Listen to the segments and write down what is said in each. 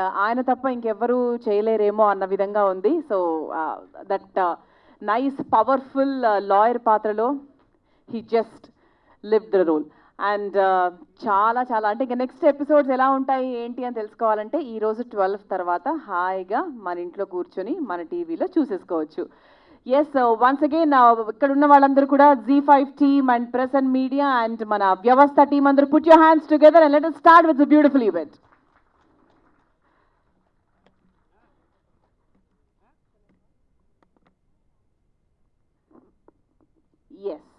ఆయన తప్ప ఇంకెవ్వరూ చేయలేరేమో అన్న విధంగా ఉంది. So that nice powerful lawyer పాత్రలో he just live the role and చాలా చాలా అంటే ఇంకా నెక్స్ట్ ఎపిసోడ్స్ ఎలా ఉంటాయి ఏంటి అని తెలుసుకోవాలంటే ఈ రోజు ట్వెల్వ్ తర్వాత హాయిగా మన ఇంట్లో కూర్చొని మన టీవీలో చూసేసుకోవచ్చు. ఎస్ వన్స్ అగైన్ ఇక్కడ ఉన్న వాళ్ళందరూ కూడా Zee five team and press and media and మన వ్యవస్థ టీమ్ అందరూ put your hands together and let start with beautiful events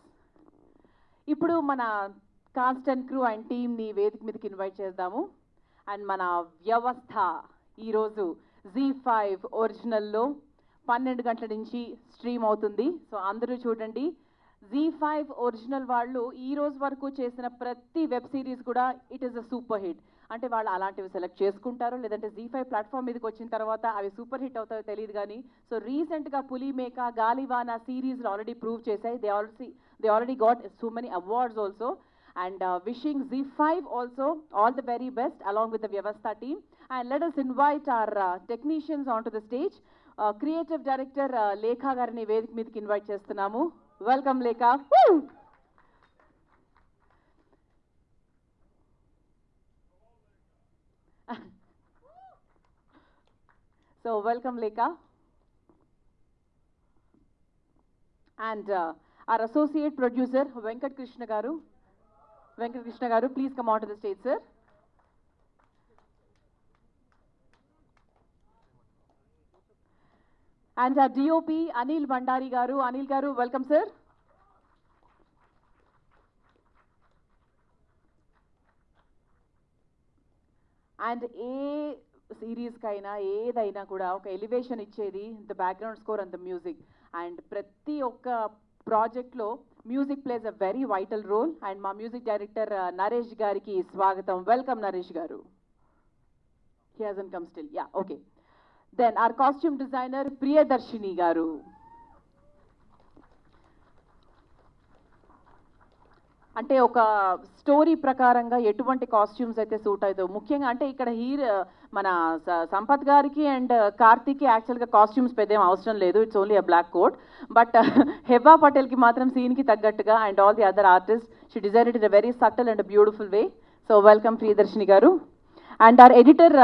ఇప్పుడు మన కాస్ట్ అండ్ క్రూ అండ్ టీమ్ని వేదిక మీదకి ఇన్వైట్ చేద్దాము. అండ్ మన వ్యవస్థ ఈరోజు జీ ఫైవ్ ఒరిజినల్లో పన్నెండు గంటల నుంచి స్ట్రీమ్ అవుతుంది. సో అందరూ చూడండి. జీ ఫైవ్ ఒరిజినల్ వాళ్ళు ఈ రోజు వరకు చేసిన ప్రతి వెబ్ సిరీస్ కూడా it is a super hit అంటే వాళ్ళు అలాంటివి సెలెక్ట్ చేసుకుంటారు లేదంటే జీ ఫైవ్ ప్లాట్ఫామ్ మీదకి వచ్చిన తర్వాత అవి సూపర్ హిట్ అవుతాయో తెలియదు కానీ సో రీసెంట్గా పులి మేక గాలివాన సిరీస్లు ఆల్రెడీ ప్రూవ్ చేశాయి. They also they already got so many awards also and wishing Zee five also all the very best along with the Vyavastha team and let us invite our technicians on to the stage creative director Lekha గారిని వేదిక మీదకి invite చేస్తున్నాము. Welcome, Lekha. Woo! so, welcome, Lekha. And uh, our associate producer, Venkat Krishnagaru. Venkat Krishnagaru, please come onto the stage, sir. And DOP Anil Bhandari గారు అనిల్ గారు welcome sir and ఏ సిరీస్కైనా ఏదైనా కూడా ఒక ఎలివేషన్ ఇచ్చేది the background score and the music and ప్రతి ఒక్క ప్రాజెక్ట్లో music plays a very vital role and మా మ్యూజిక్ డైరెక్టర్ నరేష్ గారికి స్వాగతం. వెల్కమ్ నరేష్ గారు. He hasn't come still yeah okay then our costume designer Priyadarshini గారు అంటే ఒక స్టోరీ ప్రకారంగా ఎటువంటి కాస్ట్యూమ్స్ అయితే సూట్ అవుతాయో ముఖ్యంగా అంటే ఇక్కడ హీరో మన సంపత్ గారికి అండ్ కార్తీక్కి యాక్చువల్గా కాస్ట్యూమ్స్ పెద్ద ఏం అవసరం లేదు it's only a black coat but Heba పటేల్కి మాత్రం సీన్కి తగ్గట్టుగా and all the other artist she design it in a very subtle and beautiful way so welcome Priyadarshini గారు and our editor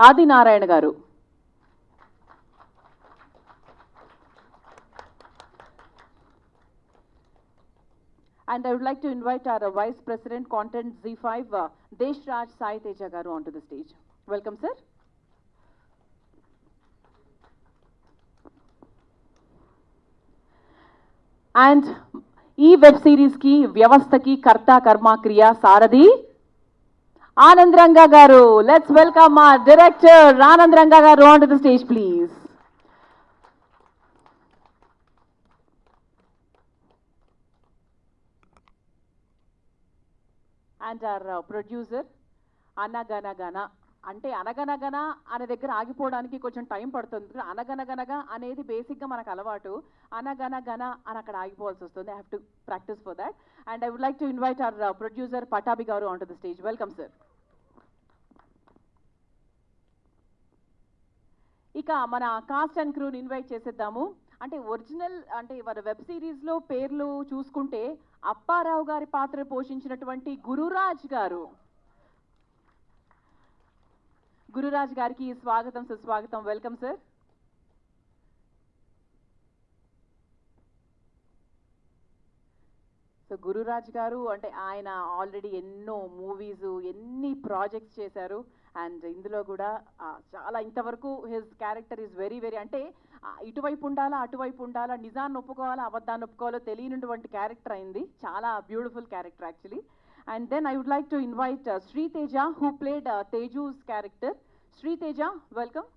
Adi Narayana గారు And I would like to invite our uh, Vice President, Content Z5, uh, Desh Raj Sai Teja Garu onto the stage. Welcome, sir. And ఈ web సిరీస్కి వ్యవస్థకి కర్త కర్మ క్రియ సారథి ఆనంద్ రంగా గారు లెట్స్ వెల్కమ్ మా డైరెక్టర్ ఆనంద్ రంగా గారు on to the stage please and our producer అనగనగన. అంటే అనగనగన అనే దగ్గర ఆగిపోవడానికి కొంచెం టైం పడుతుంది. అనగనగనగా అనేది బేసిక్గా మనకు అలవాటు. అనగనగన అని అక్కడ ఆగిపోవాల్సి వస్తుంది. I have to practice for that and I would like to invite our producer Pattabhi గారు on to the stage welcome sir ఇక మన కాస్ట్ అండ్ క్రూని ఇన్వైట్ చేసేద్దాము. అంటే ఒరిజినల్ అంటే మన వెబ్ సిరీస్లో పేర్లు చూసుకుంటే అప్పారావు గారి పాత్ర పోషించినటువంటి గురురాజ్ గారు. గురురాజ్ గారికి స్వాగతం సుస్వాగతం. వెల్కమ్ సార్ సో గురురాజ్ గారు అంటే ఆయన ఆల్రెడీ ఎన్నో మూవీస్ ఎన్ని ప్రాజెక్ట్స్ చేశారు. అండ్ ఇందులో కూడా చాలా ఇంతవరకు his character is very very అంటే ఇటువైపు ఉండాలా అటువైపు ఉండాలా నిజాన్ని ఒప్పుకోవాలా అబద్ధాన్ని ఒప్పుకోవాలో తెలియనటువంటి క్యారెక్టర్ అయింది. చాలా beautiful character actually. And then I would like to invite Sriteja who played Teju's character. Sriteja welcome.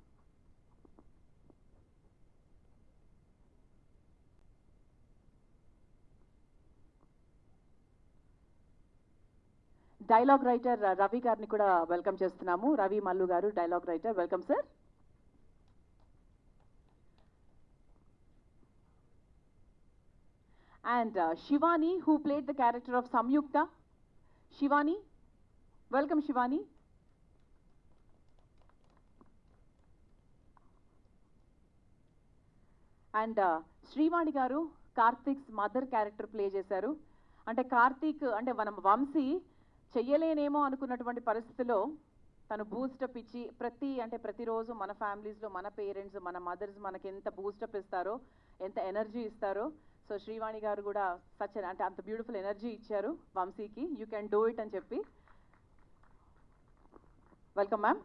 Dialogue writer Ravi గారిని కూడా వెల్కమ్ చేస్తున్నాము. రవి మల్లు గారు dialogue writer welcome sir. And uh, Shivani who played the character of Samyuktha. Shivani welcome Shivani. And uh, Srivani గారు Karthik's mother character play చేశారు. అంటే కార్తీక్ అంటే మనం వంశీ చెయ్యలేనేమో అనుకున్నటువంటి పరిస్థితిలో తను బూస్టప్ ఇచ్చి ప్రతి అంటే ప్రతిరోజు మన ఫ్యామిలీస్లో మన పేరెంట్స్ మన మదర్స్ మనకి ఎంత బూస్టప్ ఇస్తారో ఎంత ఎనర్జీ ఇస్తారో. సో శ్రీవాణి గారు కూడా సచ్ అంటే అంత బ్యూటిఫుల్ ఎనర్జీ ఇచ్చారు వంశీకి. యూ క్యాన్ డూ ఇట్ అని చెప్పి. Welcome ma'am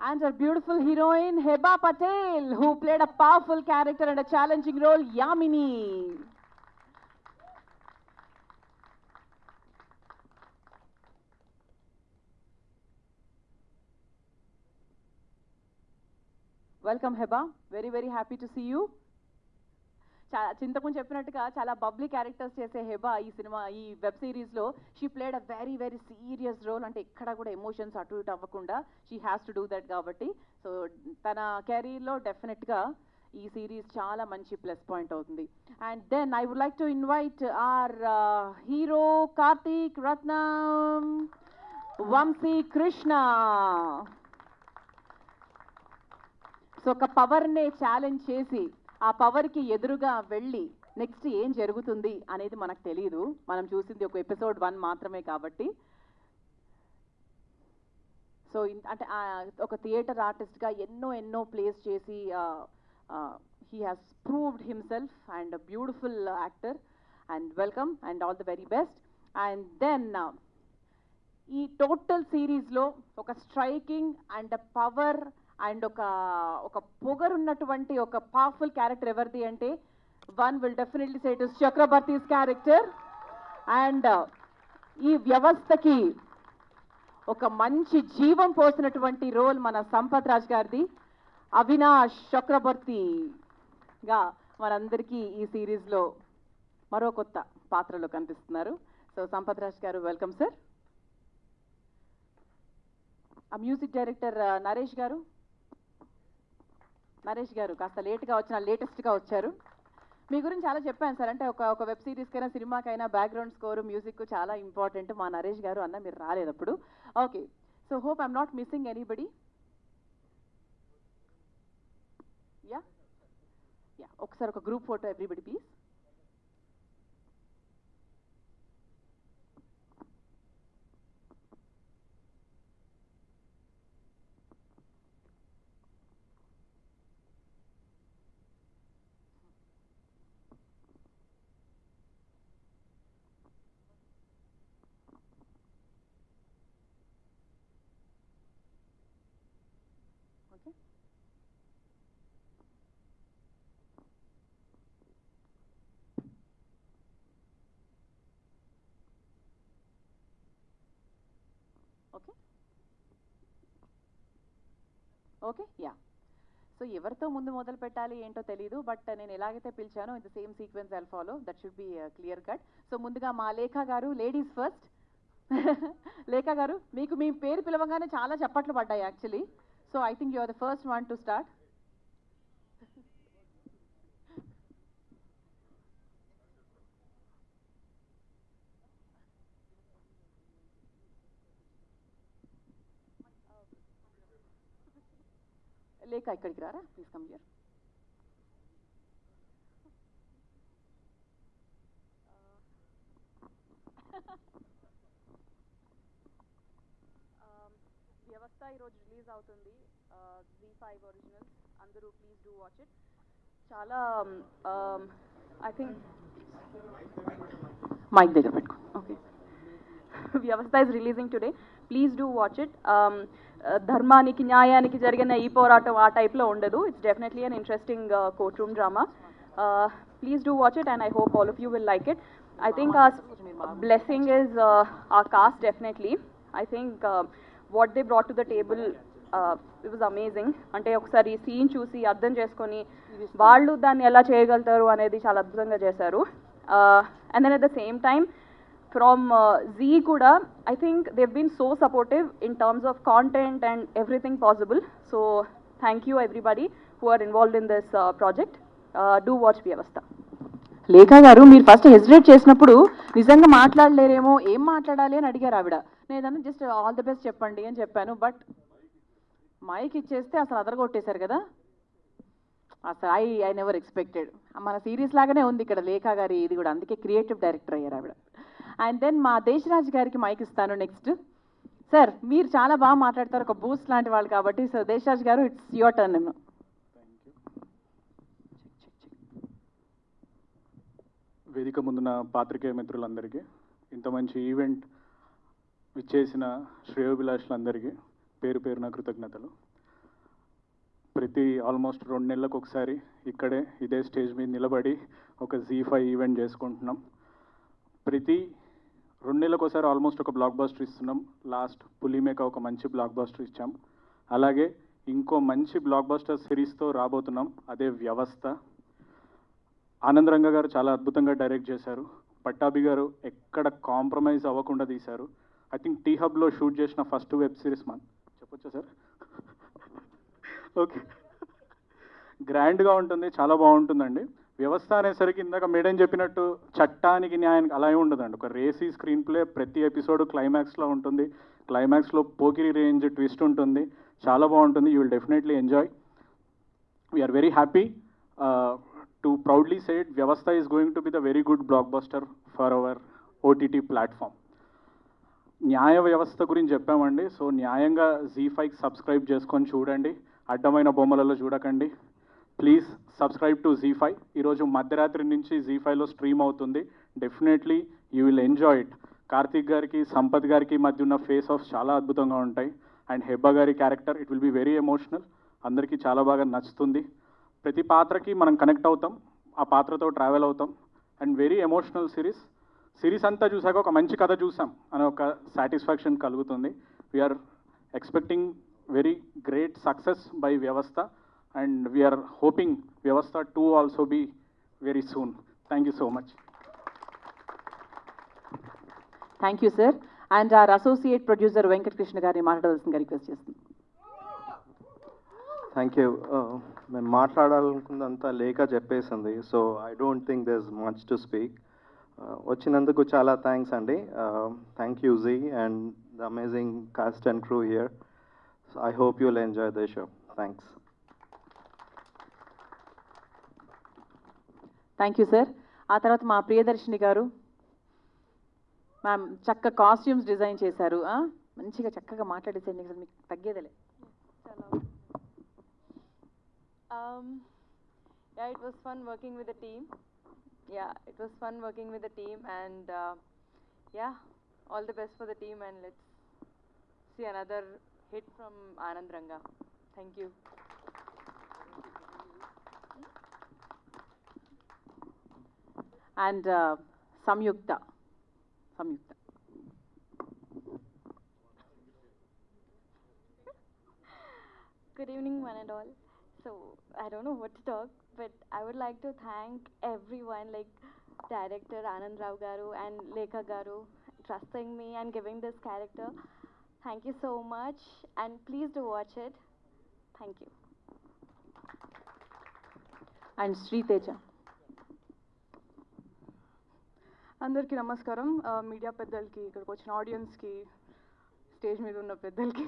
and our beautiful heroine Heba Patel who played a powerful character and a challenging role Yamini. Welcome Heba very very happy to see you చాలా చింతకుండా చెప్పినట్టుగా చాలా Babli characters చేసే హెబా ఈ cinema ఈ web సిరీస్లో she played a very very serious role అంటే ఎక్కడ కూడా ఎమోషన్స్ అటు ఇటు అవ్వకుండా she has to do that కాబట్టి. సో తన కెరీర్లో డెఫినెట్గా ఈ సిరీస్ చాలా మంచి ప్లస్ పాయింట్ అవుతుంది. And then I would like to invite our hero Karthik Ratnam Vamsi Krishna so ఒక పవర్నే ఛాలెంజ్ చేసి ఆ పవర్కి ఎదురుగా వెళ్ళి నెక్స్ట్ ఏం జరుగుతుంది అనేది మనకు తెలియదు మనం చూసింది ఒక ఎపిసోడ్ వన్ మాత్రమే కాబట్టి. సో అంటే ఒక థియేటర్ ఆర్టిస్ట్గా ఎన్నో ఎన్నో ప్లేస్ చేసి he has proved himself and beautiful actor and welcome and all the very best and then ఈ టోటల్ సిరీస్లో ఒక స్ట్రైకింగ్ అండ్ పవర్ అండ్ ఒక ఒక పొగరున్నటువంటి ఒక పవర్ఫుల్ క్యారెక్టర్ ఎవరిది అంటే one will definitely say is Chakravarthy's character and ఈ వ్యవస్థకి ఒక మంచి జీవం పోసినటువంటి రోల్ మన సంపత్ రాజ్ గారిది. అవినాష్ చక్రవర్తిగా మనందరికీ ఈ సిరీస్లో మరో కొత్త పాత్రలో కనిపిస్తున్నారు. సో సంపత్ రాజ్ గారు welcome sir uh music director uh, Naresh గారు నరేష్ గారు కాస్త లేట్గా వచ్చిన లేటెస్ట్గా వచ్చారు. మీ గురించి చాలా చెప్పాను సార్. అంటే ఒక ఒక వెబ్ సిరీస్కైనా సినిమాకైనా బ్యాక్గ్రౌండ్ స్కోర్ మ్యూజిక్ చాలా ఇంపార్టెంట్ మా నరేష్ గారు అన్న మీరు రాలేదు అప్పుడు okay so hope I'm not missing anybody yeah yeah ఒకసారి ఒక group photo everybody please okay okay okay yeah so ఎవరితో ముందు మొదలు పెట్టాలి ఏంటో తెలియదు బట్ నేను ఎలాగైతే పిలిచానో in the same sequence I'll follow that should be clear cut so ముందుగా మా లేఖ గారు లేడీస్ ఫస్ట్ లేఖ గారు మీకు మీ పేరు పిలవగానే చాలా చప్పట్లు పడ్డాయి actually so I think you are the first one to start Lekha ఇక్కడికి రారా? ప్లీజ్ కమ్ హియర్ వ్యవస్థ ఈరోజు రిలీజ్ అవుతుంది. జీ ఫైవ్ ఒరిజినల్స్ అందరూ ప్లీజ్ డూ వాచ్ ఇట్ చాలా ఐ థింక్ మైక్ దగ్గర పెట్టుకో. Okay Vyavastha is releasing today please do watch it ధర్మానికి న్యాయానికి జరిగిన ఈ పోరాటం ఆ టైప్లో ఉండదు. It's definitely an interesting court room drama please do watch it and I hope all of you will like it I think a blessing is a cast definitely I think what they brought to the table it was amazing అంటే ఒకసారి scene చూసి అర్థం చేసుకొని వాళ్ళు దాన్ని ఎలా చేయగలుగుతారు అనేది చాలా అద్భుతంగా చేశారు. And then at the same time from Zee కూడా I think they've been so supportive in terms of content and everything possible so thank you everybody who are involved in this project do watch Vyavastha Lekha గారు మీరు first hesitate చేసినప్పుడు నిజంగా మాట్లాడలేరేమో ఏం మాట్లాడాలి అని అడిగారు ఆవిడ. నేను జస్ట్ ఆల్ ది బెస్ట్ చెప్పండి అని చెప్పాను బట్ మైక్ ఇచ్చేస్తే అసలు అదరగొట్టేశారు కదా. అసలు ఐ ఐ నెవర్ ఎక్స్పెక్టెడ్ మన సిరీస్ లాగానే ఉంది ఇక్కడ లేఖ గారి ఇది కూడా. అందుకే క్రియేటివ్ డైరెక్టర్ అయ్యారు ఆవిడ. అండ్ దెన్ మా దేశరాజ్ గారికి మైక్ ఇస్తాను నెక్స్ట్ సార్ మీరు చాలా బాగా మాట్లాడతారు. ఒక బూస్ట్ లాంటి వాళ్ళు కాబట్టి సో దేశరాజ్ గారు ఇట్స్ యువర్ టర్న్ వేదిక ముందున పాత్రికేయ మిత్రులందరికీ ఇంత మంచి ఈవెంట్ విచ్చేసిన శ్రేయోభిలాషులందరికీ పేరు పేరున కృతజ్ఞతలు. ప్రతి ఆల్మోస్ట్ రెండు నెలలకు ఒకసారి ఇక్కడే ఇదే స్టేజ్ మీద నిలబడి ఒక జీ ఫైవ్ ఈవెంట్ చేసుకుంటున్నాం. ప్రతి రెండు నెలలకు ఒకసారి ఆల్మోస్ట్ ఒక బ్లాక్ బాస్టర్ ఇస్తున్నాం. లాస్ట్ పులిమేక ఒక మంచి బ్లాక్ బాస్టర్ ఇచ్చాం. అలాగే ఇంకో మంచి బ్లాక్ బాస్టర్ సిరీస్తో రాబోతున్నాం. అదే వ్యవస్థ. ఆనందరంగ గారు చాలా అద్భుతంగా డైరెక్ట్ చేశారు. పట్టాభి గారు ఎక్కడ కాంప్రమైజ్ అవ్వకుండా తీశారు. ఐ థింక్ టీ హబ్లో షూట్ చేసిన ఫస్ట్ వెబ్ సిరీస్ మన చెప్పొచ్చా సార్? ఓకే గ్రాండ్గా ఉంటుంది చాలా బాగుంటుందండి. వ్యవస్థ అనేసరికి ఇందాక మేడం చెప్పినట్టు చట్టానికి న్యాయానికి అలా ఉండదండి. ఒక రేసీ స్క్రీన్ ప్లే ప్రతి ఎపిసోడ్ క్లైమాక్స్లో ఉంటుంది. క్లైమాక్స్లో పోకిరి రేంజ్ ట్విస్ట్ ఉంటుంది. చాలా బాగుంటుంది. You will definitely enjoy. We're very happy to proudly say Vyavastha is going to be the very good blockbuster for our OTT platform న్యాయ వ్యవస్థ గురించి చెప్పామండి. సో న్యాయంగా జీ ఫైవ్ సబ్స్క్రైబ్ చేసుకొని చూడండి. అడ్డమైన బొమ్మలలో చూడకండి. Please subscribe to Zee five ఈరోజు మధ్యరాత్రి నుంచి జీ ఫైవ్లో స్ట్రీమ్ అవుతుంది. Definitely you will enjoy it Karthik గారికి సంపత్ గారికి మధ్య ఉన్న ఫేస్ ఆఫ్ చాలా అద్భుతంగా ఉంటాయి. అండ్ హెబ్బా గారి character it will be very emotional అందరికీ చాలా బాగా నచ్చుతుంది. ప్రతి పాత్రకి మనం కనెక్ట్ అవుతాం. ఆ పాత్రతో ట్రావెల్ అవుతాం. And very emotional series series అంతా చూసాక ఒక మంచి కథ చూసాం అనే ఒక సాటిస్ఫాక్షన్ కలుగుతుంది. We're expecting very great success by Vyavastha and we're hoping Vyavastha to also be very soon thank you so much thank you sir and our associate producer Venkatakrishna గారిని మాట్లాడవలసిందిగా రిక్వెస్ట్ చేస్తుంది థ్యాంక్ యూ మేము మాట్లాడాలనుకున్నంత లేఖ చెప్పేసింది. So I don't think this much to speak వచ్చినందుకు చాలా thanks అండి. Thank you Zee and the amazing cast and crew here so I hope you'll enjoy the show thanks thank you sir ఆ తర్వాత మా ప్రియదర్శిని గారు మ్యామ్ చక్క costumes design చేశారు. మంచిగా చక్కగా మాట్లాడేసే మీకు తగ్గేదలే. It was fun working with ya fun working with and ya all best for the and let's see another hit from Anand Ranga thank you and uh, Samyukta. Samyukta. Good evening, one and all. So, I don't know what to talk, but I would like to thank everyone, like director Anand Rao Garu and Lekha Garu, trusting me and giving this character. Thank you so much, and please do watch it. Thank you. And Sri Teja. అందరికీ నమస్కారం. Media పెద్దలకి ఇక్కడికి వచ్చిన ఆడియన్స్కి stage మీద ఉన్న పెద్దలకి.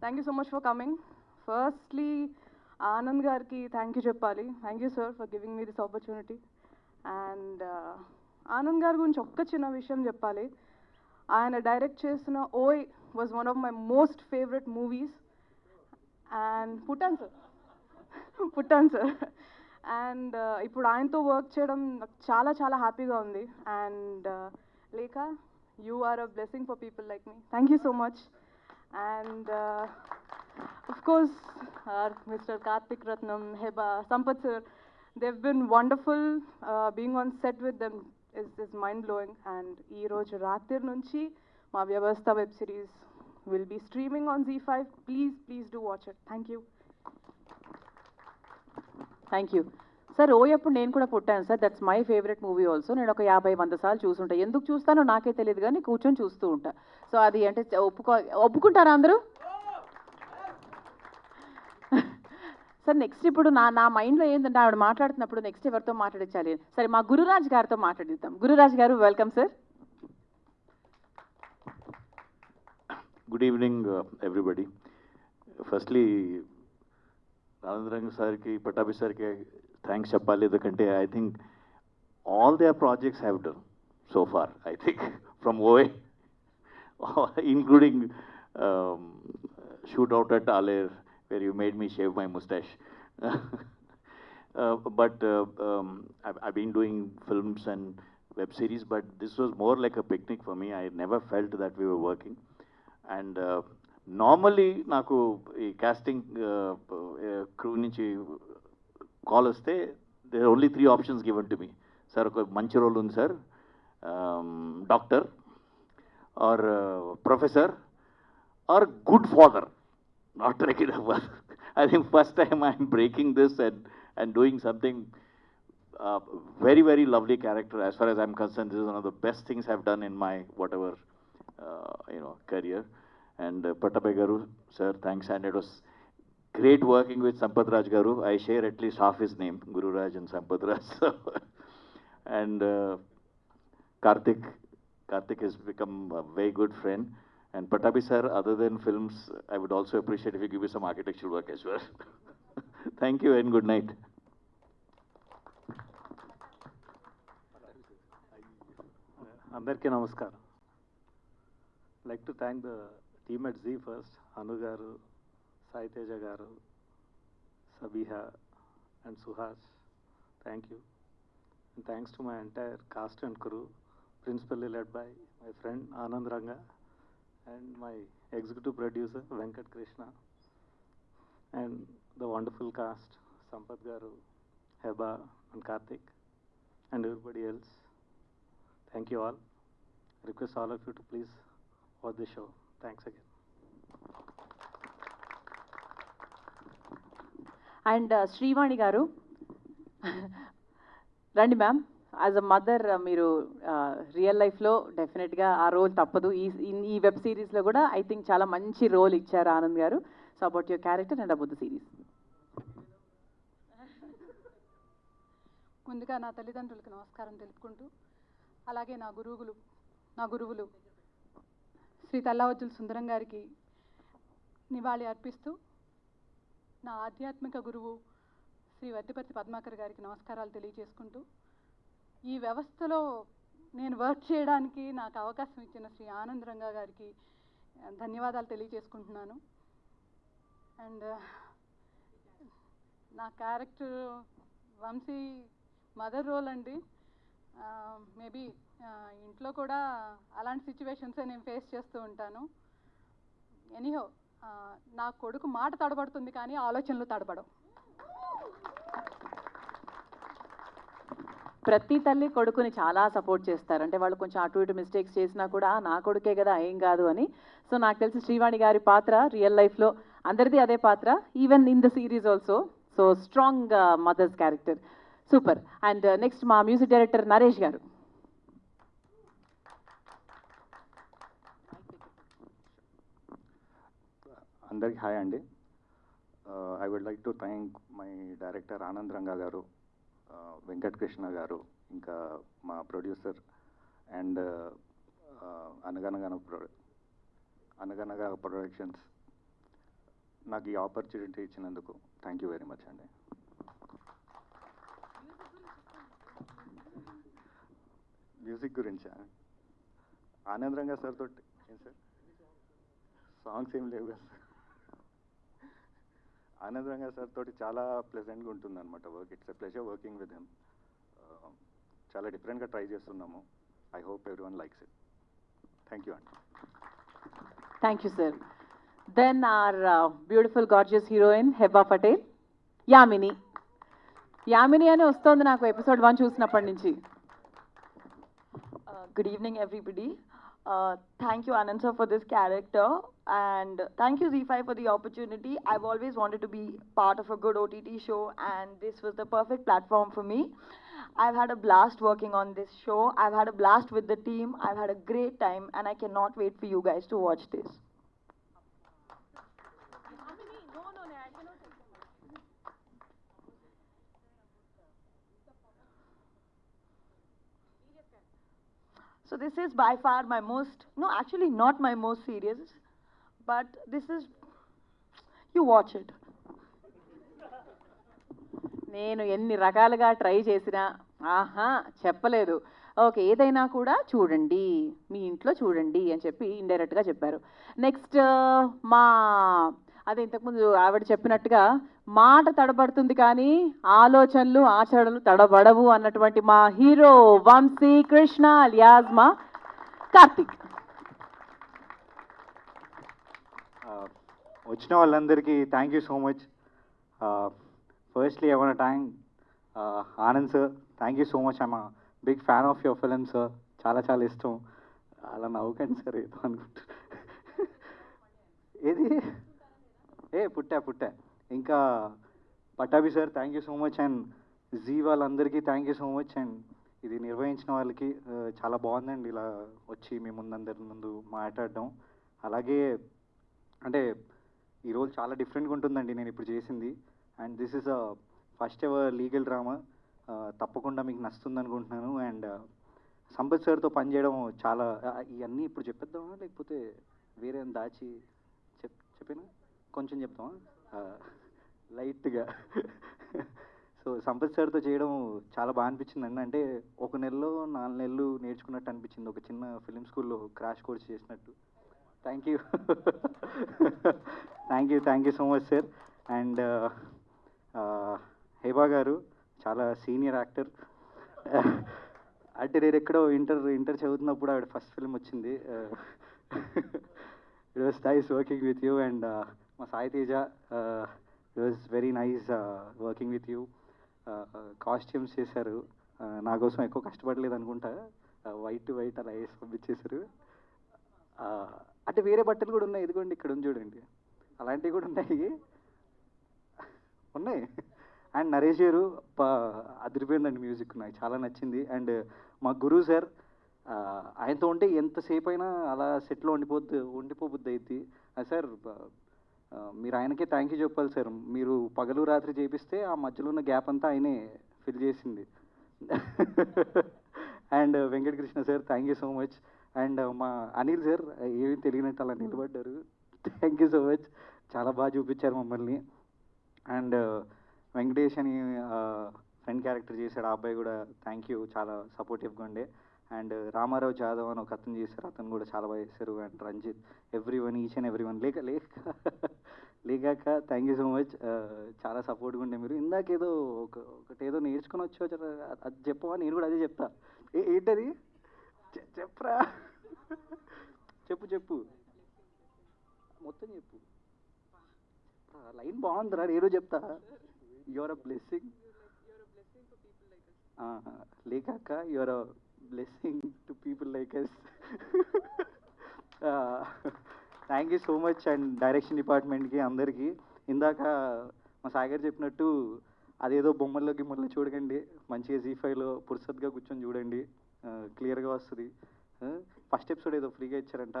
Thank you so much for coming firstly Anand గారికి థ్యాంక్ యూ చెప్పాలి. Thank you sir for giving me this opportunity and Anand గారి గురించి ఒక్క చిన్న విషయం చెప్పాలి. ఆయన డైరెక్ట్ చేసిన Oy was one of my most favourite movies and పుట్టాను సార్ పుట్టాను సార్ అండ్ ఇప్పుడు ఆయనతో వర్క్ చేయడం నాకు చాలా చాలా హ్యాపీగా ఉంది అండ్ లేక you are a blessing for people like me thank you so much and of course mister Mr. Karthik Ratnam, Heba, Sampath sir, they've been wonderful. Uh, being on set with them is, is mind blowing. And ఈ రోజు రాత్రి నుంచి మా Vyavastha web series will be streaming on Zee five please please do watch it thank you thank you sir ఓయప్పుడు నేను కూడా పుట్టాను sir that's my favourite movie also నేను ఒక యాభై వంద సార్లు చూసుంటా. ఎందుకు చూస్తానో నాకే తెలియదు కానీ కూర్చొని చూస్తూ ఉంటా. సో అది అంటే ఒప్పుకో ఒప్పుకుంటారా అందరూ? సార్ నెక్స్ట్ ఇప్పుడు నా నా మైండ్లో ఏంటంటే ఆవిడ మాట్లాడుతున్నప్పుడు నెక్స్ట్ ఎవరితో మాట్లాడించాలి సరే మా గురురాజ్ గారితో మాట్లాడిద్దాం. Gururaj garu welcome sir good evening everybody firstly Rangaranga Sarki, Patabi Sarki, thanks Chappali Dakante, I think all their projects have done so far, I think, from OA, including um, shootout at Aler, where you made me shave my mustache. uh, but uh, um, I've, I've, been doing films and web series, but this was more like a picnic for me. I never felt that we were working. And uh, normally, నాకు ఈ casting crew నుంచి call వస్తే there only three options given to me sir ఒక మంచి role ఉంది sir doctor or professor or good father not regular I think first time I'm breaking this and, and doing something uh, very, very lovely character. As far as I'm concerned, this is one of the best things I've done in my whatever, uh, you know, career. And uh, Patabai Garu, sir, thanks. And it was great working with Sampath Raj Garu. I share at least half his name, Guru Raj and Sampath Raj. So, and uh, Karthik, Karthik has become a very good friend. And Patabi sir, other than films, I would also appreciate if you give me some architectural work as well. Thank you and good night. అందరికీ నమస్కారం like to thank the team at Zee first Anu garu Sai Teja garu Sabiha and Suhas thank you and thanks to my entire cast and crew principally led by my friend Anand Ranga and my executive producer Venkat Krishna and the wonderful cast Sampath garu Heba and Karthik and everybody else. Thank you all. Request all of you to please watch the show. Thanks again. And Srivani garu రండి ma'am as a mother మీరు real లైఫ్లో డెఫినెట్గా ఆ role తప్పదు. ఈ ఈ- ఈ web సిరీస్లో కూడా ఐ థింక్ చాలా మంచి రోల్ ఇచ్చారు Anand garu. So about your character and about the series ముందుగా నా తల్లిదండ్రులకు నమస్కారం తెలుపుకుంటూ అలాగే నా గురువులు నా గురువులు శ్రీ తల్లావజ్జుల సుందరం గారికి నివాళి అర్పిస్తూ నా ఆధ్యాత్మిక గురువు శ్రీ వద్దిపర్తి పద్మాకర్ గారికి నమస్కారాలు తెలియజేసుకుంటూ ఈ వ్యవస్థలో నేను వర్క్ చేయడానికి నాకు అవకాశం ఇచ్చిన శ్రీ ఆనంద్ రంగా గారికి ధన్యవాదాలు తెలియజేసుకుంటున్నాను. అండ్ నా క్యారెక్టర్ వంశీ మదర్ రోల్ అండి. మేబీ ఇంట్లో కూడా అలాంటి సిచ్యువేషన్సే నేను ఫేస్ చేస్తూ ఉంటాను. ఎనీహో నా కొడుకు మాట తడబడుతుంది కానీ ఆలోచనలు తడబడవు. ప్రతి తల్లి కొడుకుని చాలా సపోర్ట్ చేస్తారు. అంటే వాళ్ళు కొంచెం అటు ఇటు మిస్టేక్స్ చేసినా కూడా నా కొడుకే కదా ఏం కాదు అని. సో నాకు తెలిసి శ్రీవాణి గారి పాత్ర రియల్ లైఫ్లో అందరిది అదే పాత్ర even in the series also so strong mothers character super and next మా మ్యూజిక్ డైరెక్టర్ నరేష్ గారు. అందరికి హాయ్ అండి. I would like to thank my director Anand Ranga garu Venkatakrishna garu ఇంకా మా ప్రొడ్యూసర్ అండ్ అనగనగన ప్రొ అనగనగా ప్రొడక్షన్స్. నాకు ఈ ఆపర్చునిటీ ఇచ్చినందుకు thank you very much అండి. మ్యూజిక్ గురించా? ఆనంద్ రంగా సార్ తోటి ఏం సార్? సాంగ్స్ ఏం లేవు కదా సార్. ఆనంద్ రంగా సార్ తోటి చాలా ప్లెజెంట్గా ఉంటుంది అనమాట work it's a pleasure working with him చాలా డిఫరెంట్గా ట్రై చేస్తున్నాము. I hope every one likes it thank you అండి thank you sir then our beautiful gorgeous heroine Heba Patel Yamini Yamini అని వస్తోంది నాకు ఎపిసోడ్ వన్ చూసినప్పటి నుంచి. Good evening, everybody. Uh, thank you, Anand sir, for this character, and thank you Z5 for the opportunity. I've always wanted to be part of a good OTT show, and this was the perfect platform for me. I've had a blast working on this show. I've had a blast with the team. I've had a great time, and I cannot wait for you guys to watch this. So this is by far my most, no, actually not my most serious, but this is, you watch it. నేను ఎన్ని రకాలుగా try చేసినా ఆహా చెప్పలేదు okay ఏదైనా కూడా చూడండి మీ ఇంట్లో చూడండి అని చెప్పి ఇండైరెక్ట్గా చెప్పారు నెక్స్ట్ మా అదే ఇంతకుముందు ఆవిడ చెప్పినట్టుగా మాట తడబడుతుంది కానీ ఆలోచనలు ఆచరణలు తడబడవు అన్నటువంటి మా హీరో వంశీ కృష్ణ అలియాజ్ మా కార్తిక్. వచ్చిన వాళ్ళందరికీ thank you so much firstly ఎవరి thank Anand sir thank you so much I'm big fan of your film sir చాలా చాలా ఇష్టం. అలా నవ్వుకండి సార్ ఏదో అనుకుంటా. ఏది? ఏ పుట్టా పుట్టా. ఇంకా Pattabhi sir thank you so much and Zee వాళ్ళందరికీ thank you so much and ఇది నిర్వహించిన వాళ్ళకి చాలా బాగుందండి ఇలా వచ్చి మీ ముందందరి ముందు మాట్లాడడం. అలాగే అంటే ఈరోజు చాలా డిఫరెంట్గా ఉంటుందండి నేను ఇప్పుడు చేసింది. And this is a first ever legal drama తప్పకుండా మీకు నచ్చుతుంది అనుకుంటున్నాను. అండ్ సంపత్ సార్తో పనిచేయడం చాలా ఇవన్నీ ఇప్పుడు చెప్పేద్దామా? లేకపోతే వేరే దాచి చెప్ చెప్పినా? కొంచెం చెప్తాం లైట్గా. సో సంపత్ సార్తో చేయడం చాలా బాగా అనిపించింది అండి. అంటే ఒక నెలలో నాలుగు నెలలు నేర్చుకున్నట్టు అనిపించింది. ఒక చిన్న ఫిలిం స్కూల్లో క్రాష్ కోర్స్ చేసినట్టు. Thank you. Thank you thank you so much sir. And Heba garu చాలా సీనియర్ యాక్టర్. అంటే నేను ఎక్కడో ఇంటర్ ఇంటర్ చదువుతున్నప్పుడు ఆవిడ ఫస్ట్ ఫిల్మ్ వచ్చింది. It was nice working with you and మా Sai Teja it was very nice working with you costumes చేశారు. నా కోసం ఎక్కువ కష్టపడలేదు అనుకుంటా. వైట్ వైట్ అలా వేసి పంపించేశారు. అంటే వేరే బట్టలు కూడా ఉన్నాయి. ఇదిగోండి ఇక్కడ ఉంది చూడండి. అలాంటివి కూడా ఉన్నాయి. ఉన్నాయి. అండ్ నరేష్ గారు అదిరిపోయిందండి మ్యూజిక్ నాకు. చాలా నచ్చింది. అండ్ మా గురువు సార్ ఆయనతో ఉంటే ఎంతసేపు అయినా అలా సెట్లో ఉండిపోద్ది ఉండిపోబుద్ది అయింది సార్ మీరు ఆయనకే థ్యాంక్ యూ చెప్పాలి సార్ మీరు పగలు రాత్రి చేపిస్తే ఆ మధ్యలో ఉన్న గ్యాప్ అంతా ఆయనే ఫిల్ చేసింది. And Venkatakrishna sir thank you so much and మా అనిల్ సార్ ఏమీ తెలియనట్టు అలా నిలబడ్డారు. థ్యాంక్ యూ సో మచ్ చాలా బాగా చూపించారు మమ్మల్ని. అండ్ వెంకటేష్ uh, అని ఫ్రెండ్ క్యారెక్టర్ చేశాడు. ఆ అబ్బాయి కూడా థ్యాంక్ యూ చాలా సపోర్టివ్గా ఉండే. అండ్ రామారావు జాదవ్ అని ఒక అతను చేశారు. అతను కూడా చాలా బాగా చేశారు. And Ranjith every one each and every one లేక లేక లేకాక థ్యాంక్ యూ సో మచ్ చాలా సపోర్ట్గా ఉండే మీరు. ఇందాకేదో ఒక ఒకటి ఏదో నేర్చుకుని వచ్చో అది చెప్పవా? నేను కూడా అదే చెప్తా. ఏంటది? చెప్పరా? చెప్పు చెప్పు. మొత్తం చెప్పు. లైన్ బాగుందిరా. నేను చెప్తా. Your a blessing లేకాక your blessing blessing to people like us thank you so much and direction డిపార్ట్మెంట్కి అందరికీ. ఇందాక మా సాగర్ చెప్పినట్టు అదేదో బొమ్మల్లో గిమ్మల్లో చూడకండి. మంచిగా జీ ఫైవ్లో పురుసత్గా కూర్చొని చూడండి. క్లియర్గా వస్తుంది. ఫస్ట్ ఎపిసోడ్ ఏదో ఫ్రీగా ఇచ్చారంట.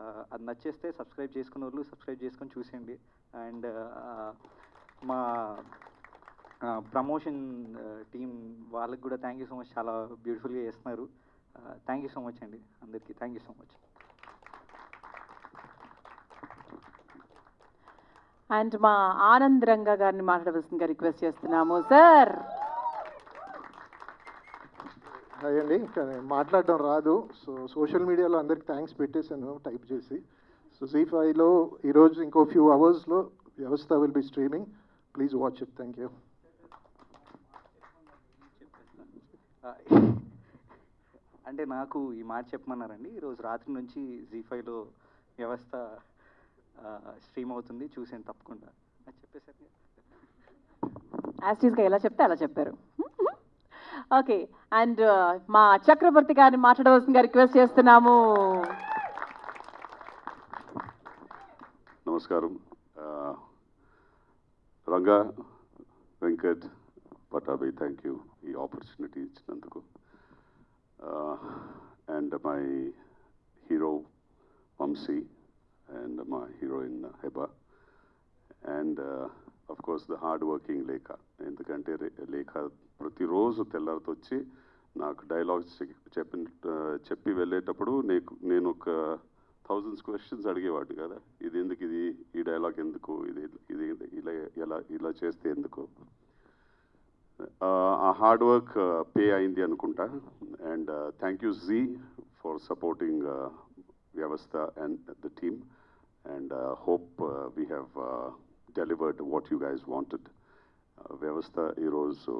Uh, అది నచ్చేస్తే సబ్స్క్రైబ్ చేసుకున్న వాళ్ళు సబ్స్క్రైబ్ చేసుకొని చూసేయండి. అండ్ uh, మా ప్రమోషన్ టీం వాళ్ళకి కూడా థ్యాంక్ యూ సో మచ్ చాలా బ్యూటిఫుల్గా చేస్తున్నారు. థ్యాంక్ యూ సో మచ్ అండి. అందరికీ thank you so much and మా ఆనంద్ రంగా గారిని మాట్లాడవలసిందిగా రిక్వెస్ట్ చేస్తున్నాము సార్ హాయ్ అండి మాట్లాడడం రాదు. సో సోషల్ మీడియాలో అందరికి థ్యాంక్స్ పెట్టేశాను టైప్ చేసి. సో జీ ఫైవ్లో ఈరోజు ఇంకో ఫ్యూ అవర్స్లో Vyavastha will be streaming please watch it thank you అంటే నాకు ఈ మాట చెప్పమన్నారండి. ఈరోజు రాత్రి నుంచి జీ ఫైవ్లో వ్యవస్థ స్ట్రీమ్ అవుతుంది. చూసాను తప్పకుండా. అది చెప్పేసరికి యాస్టీస్గా ఎలా చెప్తే అలా చెప్పారు. ఓకే అండ్ మా చక్రవర్తి గారిని మాట్లాడవలసిందిగా రిక్వెస్ట్ చేస్తున్నాము. నమస్కారం. ఆ, రంగా వెంకట్ పటాభి థ్యాంక్ యూ ఈ ఆపర్చునిటీ ఇచ్చినందుకు. And my hero Vamsi and మా heroine Heba and of course the hard working Lekha ఎందుకంటే లేఖ ప్రతిరోజు తెల్లారితో వచ్చి నాకు డైలాగ్స్ చెప్పిన uh, చెప్పి వెళ్ళేటప్పుడు నీకు నేను ఒక థౌజండ్స్ క్వశ్చన్స్ అడిగేవాడిని కదా. ఇది ఎందుకు ఇది? ఈ డైలాగ్ ఎందుకు? ఇది ఇది ఇలా ఎలా ఇలా చేస్తే ఎందుకు? హార్డ్ వర్క్ పే అయింది అనుకుంటా and thank you Zee for supporting Vyavastha and the team and hope we have delivered what you guys wanted Vyavastha ఈరోజు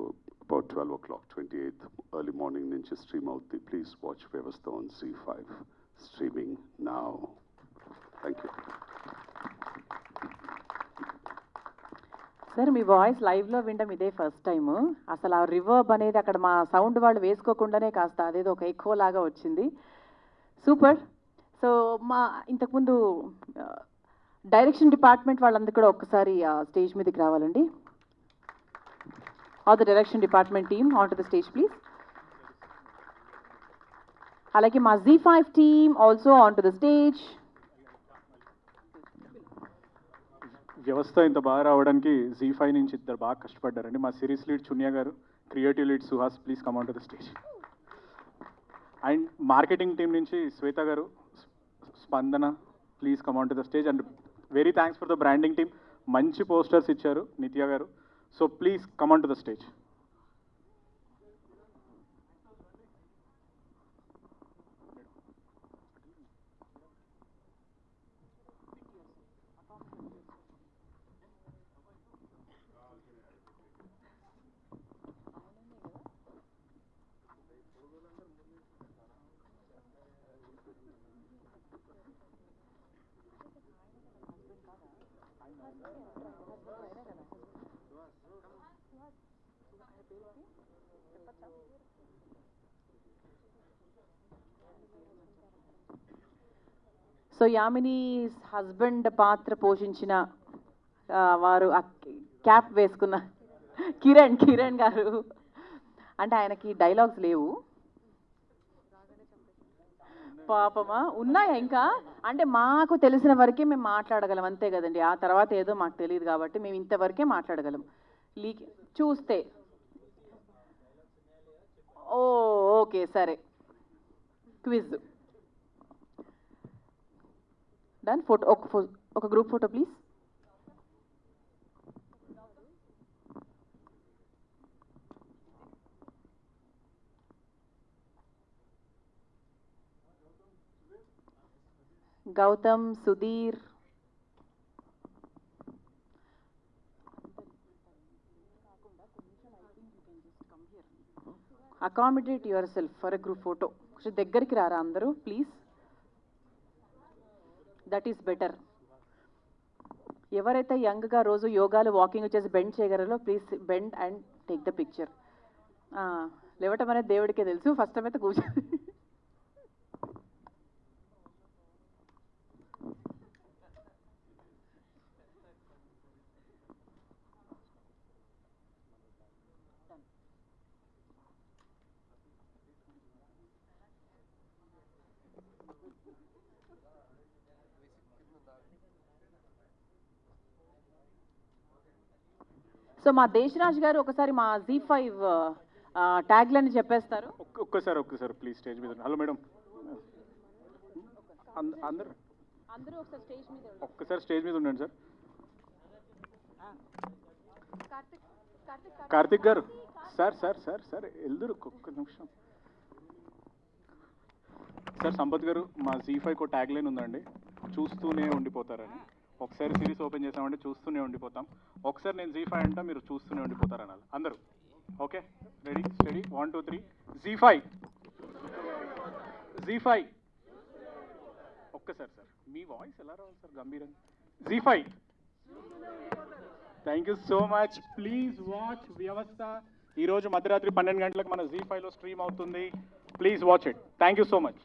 about twelve o'clock twenty eighth early morning నుంచి స్ట్రీమ్ అవుతుంది please watch Vyavastha on Zee five streaming నా thank you sir మీ voice లైవ్లో వినడం ఇదే first time అసలు ఆ రివర్బ్ అనేది అక్కడ మా సౌండ్ వాళ్ళు వేసుకోకుండానే కాస్త అదేదో ఒక ఎక్కో లాగా వచ్చింది. సూపర్. సో మా ఇంతకుముందు డైరెక్షన్ డిపార్ట్మెంట్ వాళ్ళందరూ కూడా ఒక్కసారి స్టేజ్ మీదకి రావాలండి. All the direction department team on to the stage please అలాగే మా Zee five team also on to the stage Vyavastha ఇంత బాగా రావడానికి జీ ఫైవ్ నుంచి ఇద్దరు బాగా కష్టపడ్డారండి. మా series lead Chunya garu creative lead Suhas please come to the stage. And marketing team నుంచి Shweta garu Spandana please come to the stage. And very thanks for the branding team మంచి posters ఇచ్చారు Nithya garu. So please come to the stage. So Yamini husband పాత్ర పోషించిన వారు cap వేసుకున్న కిరణ్ కిరణ్ గారు. అంటే ఆయనకి డైలాగ్స్ లేవు. పాపమా? ఉన్నాయా ఇంకా? అంటే మాకు తెలిసిన వరకే మేము మాట్లాడగలం అంతే కదండి. ఆ తర్వాత ఏదో మాకు తెలియదు కాబట్టి మేము ఇంతవరకే మాట్లాడగలం. లీక్ చూస్తే. ఓ ఓకే సరే. క్విజ్. డన్ ఫోటో ఒక ఒక group photo please Gautham Sudheer accommodate yourself for a group photo కొంచెం దగ్గరికి రారా అందరూ? Please that is better. ఎవరైతే యంగ్గా రోజు యోగాలు వాకింగ్ చేసి బెండ్ చేయగలరో please bend and take the picture. లేవటం అనేది దేవుడికే తెలుసు. ఫస్ట్ టైం అయితే కూర్చో సో మా దేశరాజ్ గారు ఒకసారి మా జీ ఫైవ్ ట్యాగ్లని చెప్పేస్తారు. ఒక్క- ఒక్కసారి ఒక్కసారి ప్లీజ్ స్టేజ్ మీద హలో మేడం అంద- అందరు? అందరూ ఒకసారి స్టేజ్ మీద ఒక్కసారి స్టేజ్ మీద ఉండండి sir Karthik garu. Sir sir sir sir ఎల్దురు ఒక్క నిమిషం. సార్ సంపత్ గారు మా జీ ఫైవ్ ట్యాగ్ లైన్ ఉందండి. చూస్తూనే ఉండిపోతారని. ఒకసారి సిరీస్ ఓపెన్ చేసామంటే చూస్తూనే ఉండిపోతాం. ఒకసారి నేను జీ ఫైవ్ అంటా మీరు చూస్తూనే ఉండిపోతారు అనాలి. అందరూ. Okay? Ready steady one two three Zee five Zee five ఒక్కసారి సార్. మీ వాయిస్ ఎలా రావాలి సార్? గంభీరంగా. Zee five thank you so much please watch Vyavastha ఈరోజు మధ్యరాత్రి పన్నెండు గంటలకు మన జీ ఫైవ్లో స్ట్రీమ్ అవుతుంది. Please watch it thank you so much